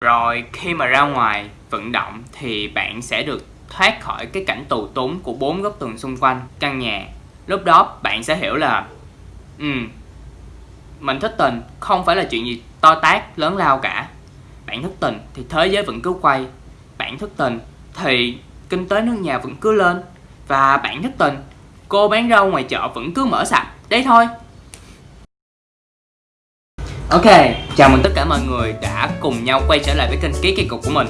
Rồi khi mà ra ngoài vận động thì bạn sẽ được thoát khỏi cái cảnh tù túng của bốn góc tường xung quanh căn nhà. Lúc đó bạn sẽ hiểu là Ừ, mình thất tình không phải là chuyện gì to tát lớn lao cả. Bạn thất tình thì thế giới vẫn cứ quay. Bạn thất tình thì kinh tế nước nhà vẫn cứ lên. Và bạn thất tình, cô bán rau ngoài chợ vẫn cứ mở sạch. Đấy thôi. Ok, chào mừng tất cả mọi người đã cùng nhau quay trở lại với kênh Ký Kỳ Cục của mình.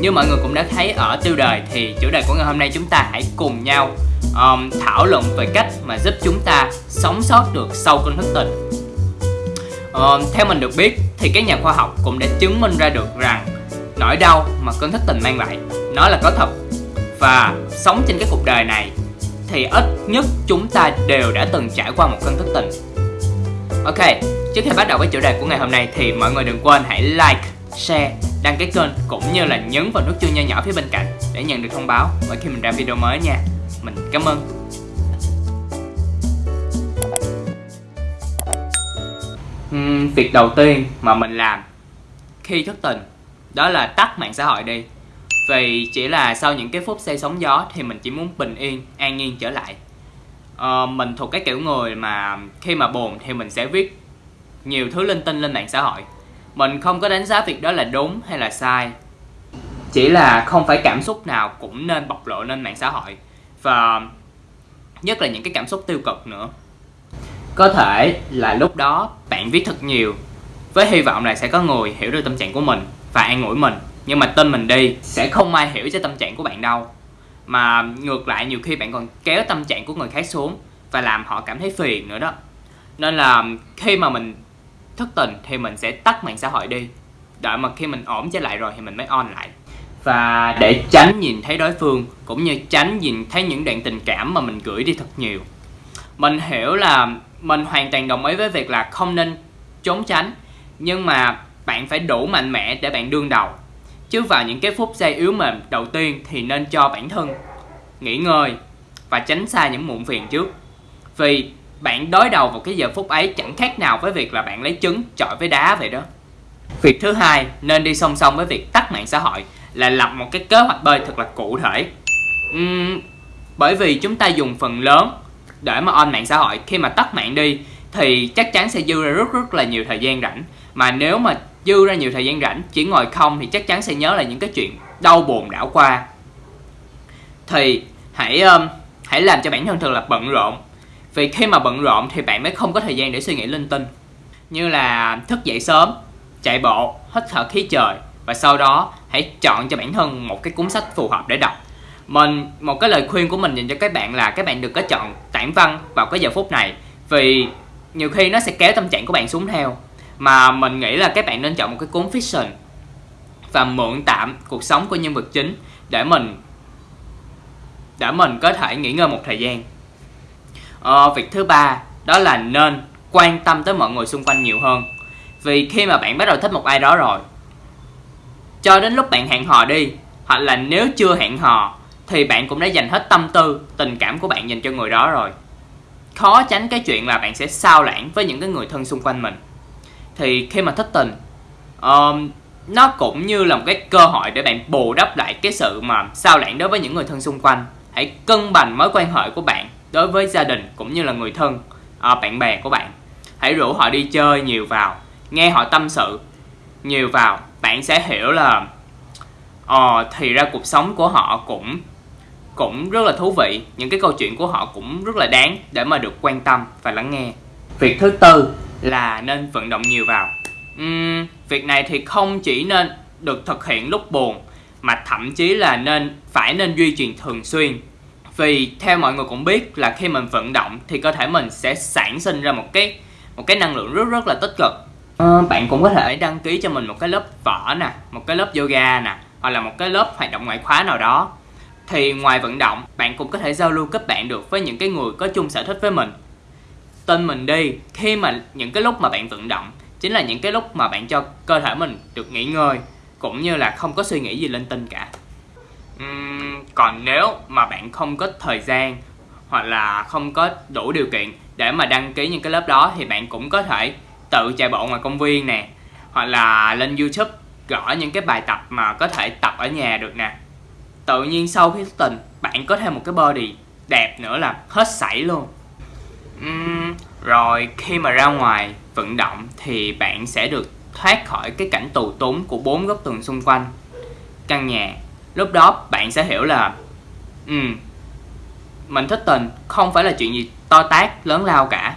Như mọi người cũng đã thấy ở tiêu đề thì chủ đề của ngày hôm nay chúng ta hãy cùng nhau um, thảo luận về cách mà giúp chúng ta sống sót được sau cơn thất tình um, Theo mình được biết thì các nhà khoa học cũng đã chứng minh ra được rằng nỗi đau mà cơn thất tình mang lại nó là có thật. Và sống trên cái cuộc đời này thì ít nhất chúng ta đều đã từng trải qua một cơn thất tình Ok, trước khi bắt đầu với chủ đề của ngày hôm nay thì mọi người đừng quên hãy like, share, đăng ký kênh cũng như là nhấn vào nút chuông nho nhỏ phía bên cạnh để nhận được thông báo mỗi khi mình ra video mới nha. Mình cảm ơn. Uhm, việc đầu tiên mà mình làm khi thất tình đó là tắt mạng xã hội đi vì chỉ là sau những cái phút say sóng gió thì mình chỉ muốn bình yên, an nhiên trở lại uh, mình thuộc cái kiểu người mà khi mà buồn thì mình sẽ viết nhiều thứ linh tinh lên mạng xã hội. Mình không có đánh giá việc đó là đúng hay là sai. Chỉ là không phải cảm xúc nào cũng nên bộc lộ lên mạng xã hội, và nhất là những cái cảm xúc tiêu cực nữa. Có thể là lúc đó bạn viết thật nhiều, với hy vọng là sẽ có người hiểu được tâm trạng của mình và an ủi mình, nhưng mà tin mình đi sẽ không ai hiểu cho tâm trạng của bạn đâu. Mà ngược lại, nhiều khi bạn còn kéo tâm trạng của người khác xuống và làm họ cảm thấy phiền nữa đó. Nên là khi mà mình thất tình thì mình sẽ tắt mạng xã hội đi. Đợi mà khi mình ổn trở lại rồi thì mình mới on lại. Và để tránh nhìn thấy đối phương, cũng như tránh nhìn thấy những đoạn tình cảm mà mình gửi đi thật nhiều. Mình hiểu là mình hoàn toàn đồng ý với việc là không nên trốn tránh, nhưng mà bạn phải đủ mạnh mẽ để bạn đương đầu. Chứ vào những cái phút giây yếu mềm đầu tiên thì nên cho bản thân nghỉ ngơi và tránh xa những muộn phiền trước. Vì bạn đối đầu vào cái giờ phút ấy chẳng khác nào với việc là bạn lấy trứng chọi với đá vậy đó. Việc thứ hai nên đi song song với việc tắt mạng xã hội là lập một cái kế hoạch bơi thật là cụ thể. Uhm, bởi vì chúng ta dùng phần lớn để mà on mạng xã hội. Khi mà tắt mạng đi thì chắc chắn sẽ dư ra rất rất là nhiều thời gian rảnh. Mà nếu mà dư ra nhiều thời gian rảnh chỉ ngồi không thì chắc chắn sẽ nhớ là những cái chuyện đau buồn đã qua. Thì hãy um, hãy làm cho bản thân thật là bận rộn vì khi mà bận rộn thì bạn mới không có thời gian để suy nghĩ linh tinh. Như là thức dậy sớm, chạy bộ, hít thở khí trời, và sau đó hãy chọn cho bản thân một cái cuốn sách phù hợp để đọc. Mình, một cái lời khuyên của mình dành cho các bạn là các bạn đừng có chọn tản văn vào cái giờ phút này, vì nhiều khi nó sẽ kéo tâm trạng của bạn xuống theo. Mà mình nghĩ là các bạn nên chọn một cái cuốn fiction và mượn tạm cuộc sống của nhân vật chính để mình để mình có thể nghỉ ngơi một thời gian ờ, việc thứ ba đó là nên quan tâm tới mọi người xung quanh nhiều hơn. Vì khi mà bạn bắt đầu thích một ai đó rồi cho đến lúc bạn hẹn hò đi hoặc là nếu chưa hẹn hò thì bạn cũng đã dành hết tâm tư tình cảm của bạn dành cho người đó rồi. Khó tránh cái chuyện là bạn sẽ sao lãng với những cái người thân xung quanh mình. Thì khi mà thích tình um, nó cũng như là một cái cơ hội để bạn bù đắp lại cái sự mà sao lãng đối với những người thân xung quanh. Hãy cân bằng mối quan hệ của bạn đối với gia đình cũng như là người thân à, bạn bè của bạn hãy rủ họ đi chơi nhiều vào nghe họ tâm sự nhiều vào. Bạn sẽ hiểu là ờ thì ra cuộc sống của họ cũng cũng rất là thú vị. Những cái câu chuyện của họ cũng rất là đáng để mà được quan tâm và lắng nghe. Việc thứ tư là nên vận động nhiều vào. Uhm, việc này thì không chỉ nên được thực hiện lúc buồn mà thậm chí là nên phải nên duy trì thường xuyên vì theo mọi người cũng biết là khi mình vận động thì cơ thể mình sẽ sản sinh ra một cái một cái năng lượng rất rất là tích cực. À, bạn cũng có thể đăng ký cho mình một cái lớp võ nè một cái lớp yoga nè hoặc là một cái lớp hoạt động ngoại khóa nào đó. Thì ngoài vận động bạn cũng có thể giao lưu kết bạn được với những cái người có chung sở thích với mình. Tin mình đi khi mà những cái lúc mà bạn vận động chính là những cái lúc mà bạn cho cơ thể mình được nghỉ ngơi cũng như là không có suy nghĩ gì linh tinh cả. Uhm, còn nếu mà bạn không có thời gian hoặc là không có đủ điều kiện để mà đăng ký những cái lớp đó thì bạn cũng có thể tự chạy bộ ngoài công viên nè hoặc là lên youtube gõ những cái bài tập mà có thể tập ở nhà được nè. Tự nhiên sau khi thức tình bạn có thêm một cái body đẹp nữa là hết sảy luôn. Uhm, rồi khi mà ra ngoài vận động thì bạn sẽ được thoát khỏi cái cảnh tù túng của bốn góc tường xung quanh. Căn nhà lúc đó, bạn sẽ hiểu là ừ mình thích tình không phải là chuyện gì to tát, lớn lao cả.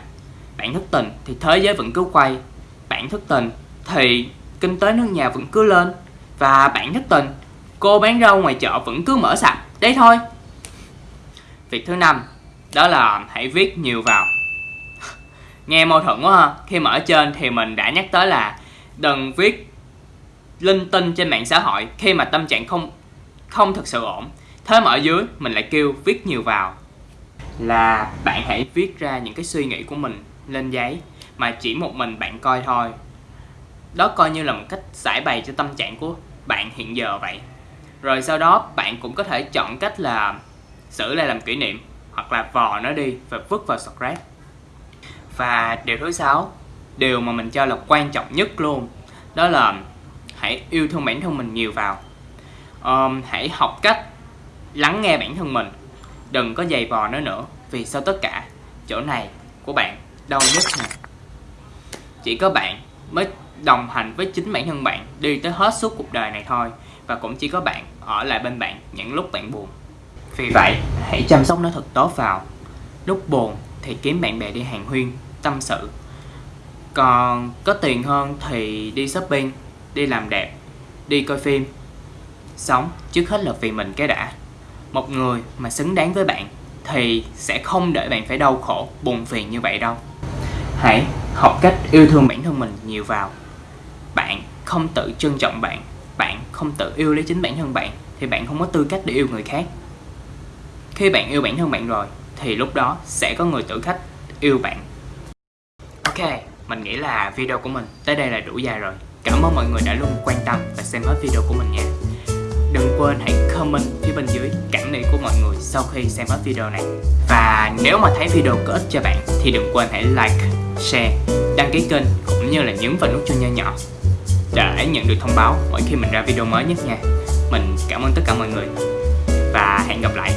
Bạn thức tình thì thế giới vẫn cứ quay. Bạn thức tình thì kinh tế nước nhà vẫn cứ lên. Và bạn thức tình, cô bán rau ngoài chợ vẫn cứ mở sạch đấy thôi. Việc thứ năm, đó là hãy viết nhiều vào. Nghe mâu thuẫn quá ha. Khi mà ở trên thì mình đã nhắc tới là đừng viết linh tinh trên mạng xã hội khi mà tâm trạng không không thật sự ổn. Thế mà ở dưới, mình lại kêu viết nhiều vào. Là bạn hãy viết ra những cái suy nghĩ của mình lên giấy, mà chỉ một mình bạn coi thôi. Đó coi như là một cách giải bày cho tâm trạng của bạn hiện giờ vậy. Rồi sau đó, bạn cũng có thể chọn cách là xử lại làm kỷ niệm, hoặc là vò nó đi và vứt vào scrap. Và điều thứ sáu, điều mà mình cho là quan trọng nhất luôn, đó là hãy yêu thương bản thân mình nhiều vào um, hãy học cách lắng nghe bản thân mình. Đừng có giày vò nó nữa vì sau tất cả? Chỗ này của bạn đau nhất nè. Chỉ có bạn mới đồng hành với chính bản thân bạn đi tới hết suốt cuộc đời này thôi và cũng chỉ có bạn ở lại bên bạn những lúc bạn buồn. Vì vậy hãy chăm sóc nó thật tốt vào. Lúc buồn thì kiếm bạn bè đi hàng huyên tâm sự. Còn có tiền hơn thì đi shopping đi làm đẹp đi coi phim sống trước hết là vì mình cái đã. Một người mà xứng đáng với bạn thì sẽ không để bạn phải đau khổ, buồn phiền như vậy đâu. Hãy học cách yêu thương bản thân mình nhiều vào. Bạn không tự trân trọng bạn bạn không tự yêu lấy chính bản thân bạn, thì bạn không có tư cách để yêu người khác. Khi bạn yêu bản thân bạn rồi, thì lúc đó sẽ có người tự khách yêu bạn. Ok, mình nghĩ là video của mình tới đây là đủ dài rồi. Cảm ơn mọi người đã luôn quan tâm và xem hết video của mình nha đừng quên hãy comment phía bên dưới cảm nghĩ của mọi người sau khi xem hết video này. Và nếu mà thấy video có ích cho bạn thì đừng quên hãy like, share, đăng ký kênh cũng như là nhấn vào nút chuông nho nhỏ để nhận được thông báo mỗi khi mình ra video mới nhất nha. Mình cảm ơn tất cả mọi người và hẹn gặp lại.